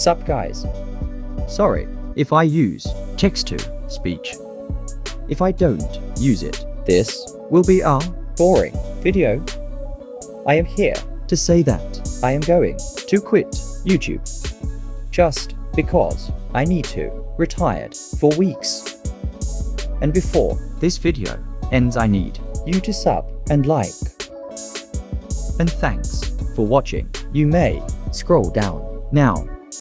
Sup guys. Sorry if I use text to speech. If I don't use it, This will be a boring video. I am here. to say that I am going to quit YouTube. Just because I need to. Retired for weeks. And before this video ends I need you to sub and like, and thanks for watching. you may scroll down Now